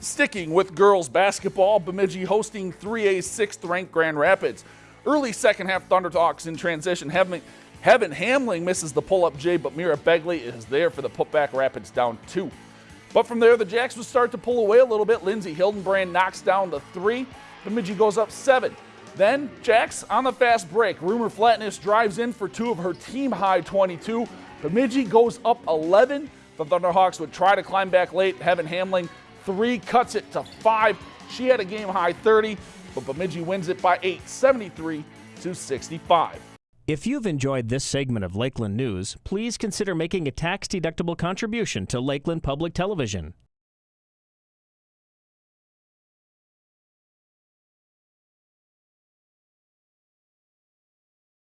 Sticking with girls basketball, Bemidji hosting 3A 6th ranked Grand Rapids. Early second half Thunder Hawks in transition. Heaven, Heaven Hamling misses the pull up J, but Mira Begley is there for the putback Rapids down two. But from there, the Jacks would start to pull away a little bit. Lindsey Hildenbrand knocks down the three. Bemidji goes up seven. Then Jacks on the fast break. Rumor Flatness drives in for two of her team high 22. Bemidji goes up 11. The Thunderhawks would try to climb back late. Heaven Hamling three cuts it to five. She had a game high 30, but Bemidji wins it by eight, 73 to 65. If you've enjoyed this segment of Lakeland News, please consider making a tax-deductible contribution to Lakeland Public Television.